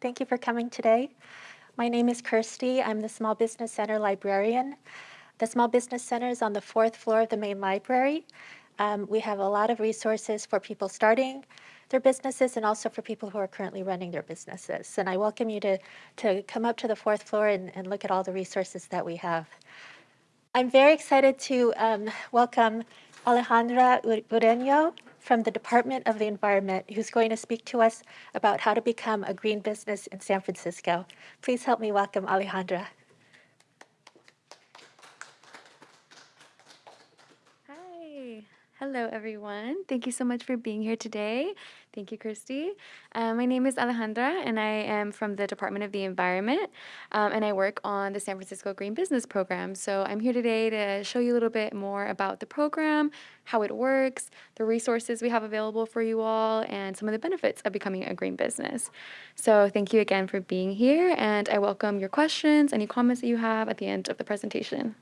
Thank you for coming today. My name is Kirsty. I'm the Small Business Center librarian. The Small Business Center is on the fourth floor of the main library. Um, we have a lot of resources for people starting their businesses and also for people who are currently running their businesses. And I welcome you to, to come up to the fourth floor and, and look at all the resources that we have. I'm very excited to um, welcome Alejandra Ureño from the Department of the Environment, who's going to speak to us about how to become a green business in San Francisco. Please help me welcome Alejandra. Hello, everyone. Thank you so much for being here today. Thank you, Christy. Uh, my name is Alejandra, and I am from the Department of the Environment, um, and I work on the San Francisco Green Business Program. So I'm here today to show you a little bit more about the program, how it works, the resources we have available for you all, and some of the benefits of becoming a green business. So thank you again for being here, and I welcome your questions, any comments that you have at the end of the presentation.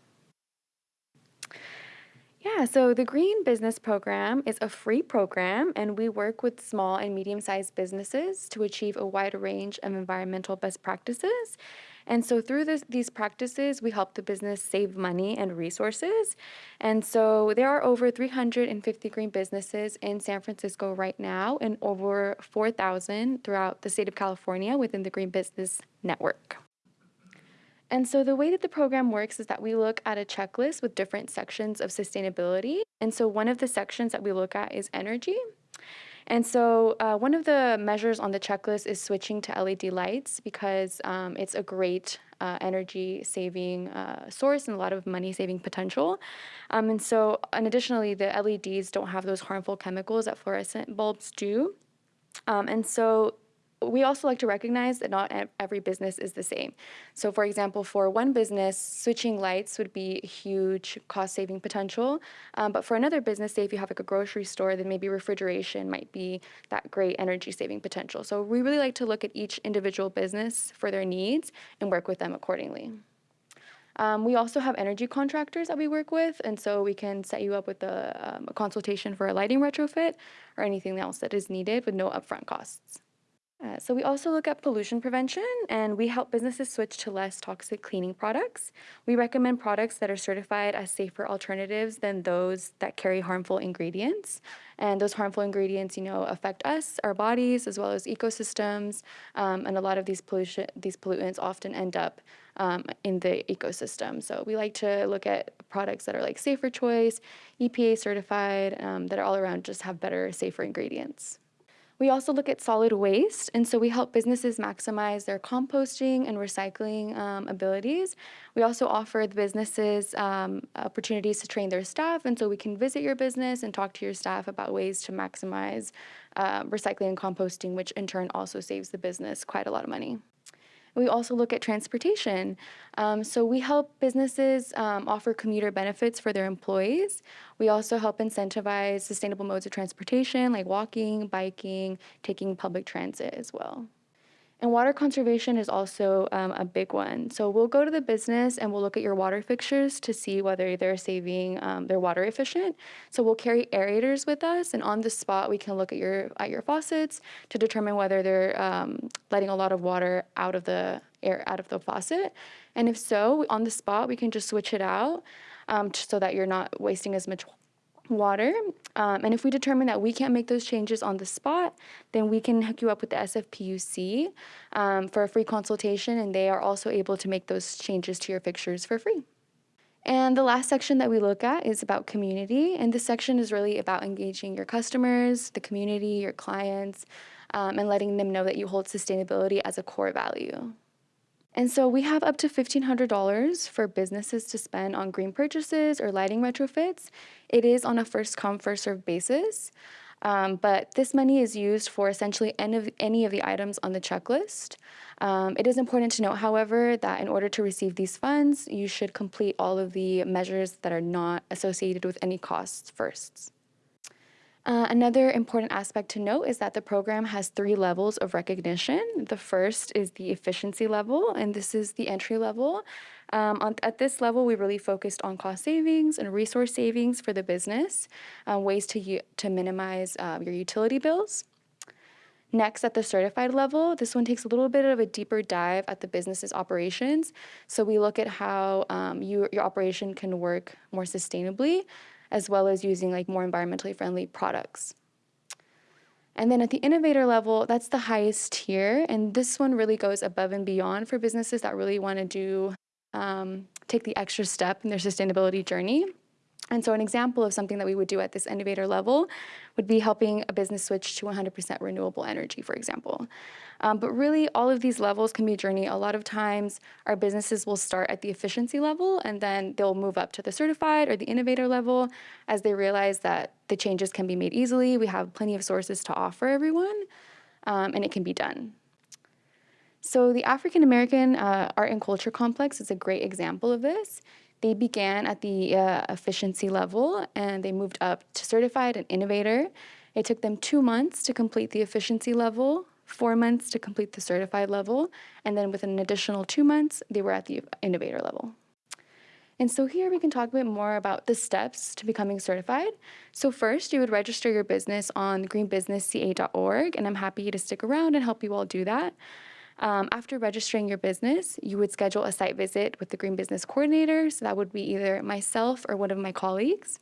Yeah, so the Green Business Program is a free program, and we work with small and medium sized businesses to achieve a wide range of environmental best practices. And so, through this, these practices, we help the business save money and resources. And so, there are over 350 green businesses in San Francisco right now, and over 4,000 throughout the state of California within the Green Business Network. And so the way that the program works is that we look at a checklist with different sections of sustainability. And so one of the sections that we look at is energy. And so uh, one of the measures on the checklist is switching to LED lights because um, it's a great uh, energy saving uh, source and a lot of money saving potential. Um, and so, and additionally, the LEDs don't have those harmful chemicals that fluorescent bulbs do. Um, and so we also like to recognize that not every business is the same. So for example, for one business, switching lights would be a huge cost saving potential. Um, but for another business, say if you have like a grocery store, then maybe refrigeration might be that great energy saving potential. So we really like to look at each individual business for their needs and work with them accordingly. Um, we also have energy contractors that we work with, and so we can set you up with a, um, a consultation for a lighting retrofit or anything else that is needed with no upfront costs. Uh, so we also look at pollution prevention and we help businesses switch to less toxic cleaning products. We recommend products that are certified as safer alternatives than those that carry harmful ingredients. And those harmful ingredients, you know, affect us, our bodies, as well as ecosystems. Um, and a lot of these pollution, these pollutants often end up um, in the ecosystem. So we like to look at products that are like safer choice, EPA certified, um, that are all around just have better, safer ingredients. We also look at solid waste, and so we help businesses maximize their composting and recycling um, abilities. We also offer the businesses um, opportunities to train their staff, and so we can visit your business and talk to your staff about ways to maximize uh, recycling and composting, which in turn also saves the business quite a lot of money. We also look at transportation. Um, so we help businesses um, offer commuter benefits for their employees. We also help incentivize sustainable modes of transportation like walking, biking, taking public transit as well. And water conservation is also um, a big one. So we'll go to the business and we'll look at your water fixtures to see whether they're saving, um, they're water efficient. So we'll carry aerators with us, and on the spot we can look at your at your faucets to determine whether they're um, letting a lot of water out of the air out of the faucet. And if so, on the spot we can just switch it out um, so that you're not wasting as much water. Um, and if we determine that we can't make those changes on the spot, then we can hook you up with the SFPUC um, for a free consultation, and they are also able to make those changes to your fixtures for free. And the last section that we look at is about community, and this section is really about engaging your customers, the community, your clients, um, and letting them know that you hold sustainability as a core value. And so we have up to $1,500 for businesses to spend on green purchases or lighting retrofits. It is on a first come, first served basis. Um, but this money is used for essentially any of, any of the items on the checklist. Um, it is important to note, however, that in order to receive these funds, you should complete all of the measures that are not associated with any costs first. Uh, another important aspect to note is that the program has three levels of recognition. The first is the efficiency level, and this is the entry level. Um, on, at this level, we really focused on cost savings and resource savings for the business, uh, ways to, to minimize uh, your utility bills. Next, at the certified level, this one takes a little bit of a deeper dive at the business's operations. So we look at how um, you, your operation can work more sustainably, as well as using like more environmentally friendly products. And then at the innovator level, that's the highest tier. And this one really goes above and beyond for businesses that really want to do, um, take the extra step in their sustainability journey. And so an example of something that we would do at this innovator level would be helping a business switch to 100% renewable energy, for example. Um, but really, all of these levels can be a journey. A lot of times, our businesses will start at the efficiency level, and then they'll move up to the certified or the innovator level as they realize that the changes can be made easily. We have plenty of sources to offer everyone, um, and it can be done. So the African American uh, Art and Culture Complex is a great example of this. They began at the uh, efficiency level and they moved up to certified and innovator. It took them two months to complete the efficiency level, four months to complete the certified level, and then with an additional two months, they were at the innovator level. And so here we can talk a bit more about the steps to becoming certified. So first, you would register your business on greenbusinessca.org, and I'm happy to stick around and help you all do that. Um, after registering your business, you would schedule a site visit with the Green Business Coordinator. So that would be either myself or one of my colleagues.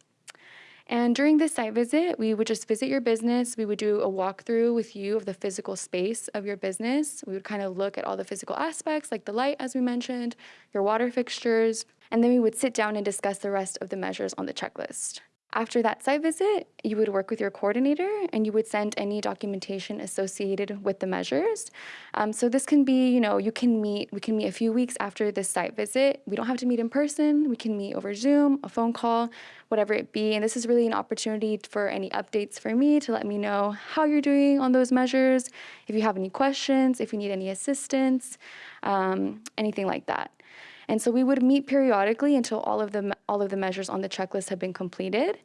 And during this site visit, we would just visit your business. We would do a walkthrough with you of the physical space of your business. We would kind of look at all the physical aspects, like the light, as we mentioned, your water fixtures, and then we would sit down and discuss the rest of the measures on the checklist. After that site visit, you would work with your coordinator and you would send any documentation associated with the measures. Um, so this can be, you know, you can meet, we can meet a few weeks after this site visit. We don't have to meet in person. We can meet over Zoom, a phone call, whatever it be. And this is really an opportunity for any updates for me to let me know how you're doing on those measures, if you have any questions, if you need any assistance, um, anything like that. And so we would meet periodically until all of the, all of the measures on the checklist have been completed.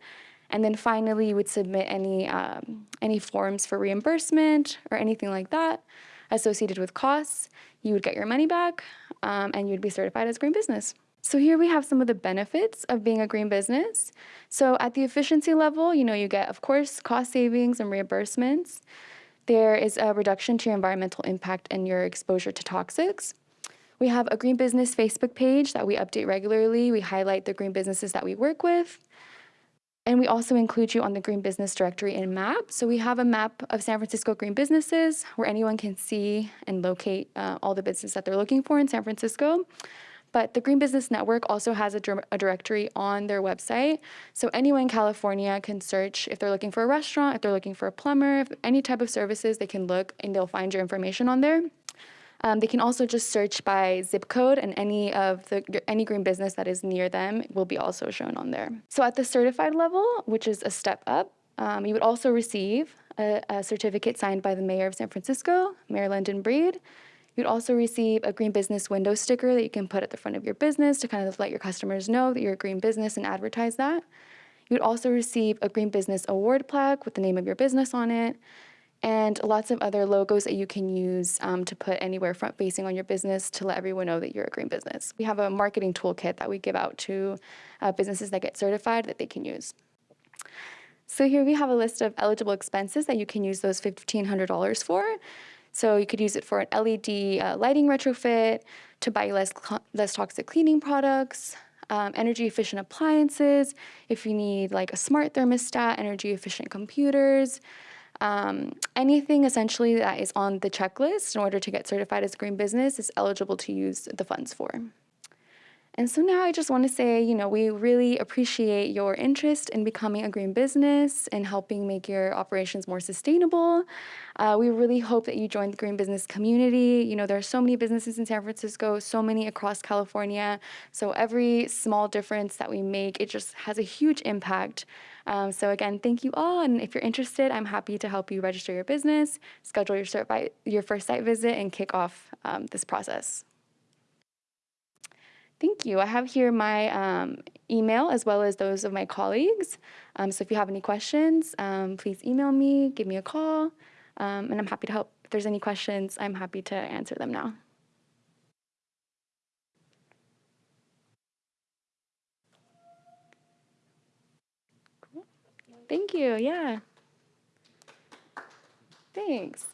And then finally, you would submit any, um, any forms for reimbursement or anything like that associated with costs. You would get your money back um, and you'd be certified as a green business. So here we have some of the benefits of being a green business. So at the efficiency level, you know, you get, of course, cost savings and reimbursements. There is a reduction to your environmental impact and your exposure to toxics. We have a Green Business Facebook page that we update regularly. We highlight the green businesses that we work with. And we also include you on the Green Business Directory and map. So we have a map of San Francisco green businesses where anyone can see and locate uh, all the businesses that they're looking for in San Francisco. But the Green Business Network also has a, a, directory on their website. So anyone in California can search if they're looking for a restaurant, if they're looking for a plumber, any type of services, they can look and they'll find your information on there. Um, they can also just search by zip code and any of the any green business that is near them will be also shown on there. So at the certified level, which is a step up, um, you would also receive a, a, certificate signed by the mayor of San Francisco, Mayor London Breed. You'd also receive a green business window sticker that you can put at the front of your business to kind of let your customers know that you're a green business and advertise that. You'd also receive a green business award plaque with the name of your business on it and lots of other logos that you can use um, to put anywhere front facing on your business to let everyone know that you're a green business. We have a marketing toolkit that we give out to uh, businesses that get certified that they can use. So here we have a list of eligible expenses that you can use those $1,500 for. So you could use it for an LED uh, lighting retrofit, to buy less, less toxic cleaning products, um, energy efficient appliances, if you need like a smart thermostat, energy efficient computers, um, anything essentially that is on the checklist in order to get certified as a green business is eligible to use the funds for. And so now I just want to say, you know, we really appreciate your interest in becoming a green business and helping make your operations more sustainable. Uh, we really hope that you join the green business community. You know, there are so many businesses in San Francisco, so many across California. So every small difference that we make, it just has a huge impact. Um, so again, thank you all. And if you're interested, I'm happy to help you register your business, schedule your, your first site visit, and kick off um, this process. Thank you. I have here my um, email as well as those of my colleagues. Um, so if you have any questions, um, please email me, give me a call, um, and I'm happy to help. If there's any questions, I'm happy to answer them now. Cool. Thank you. Yeah. Thanks.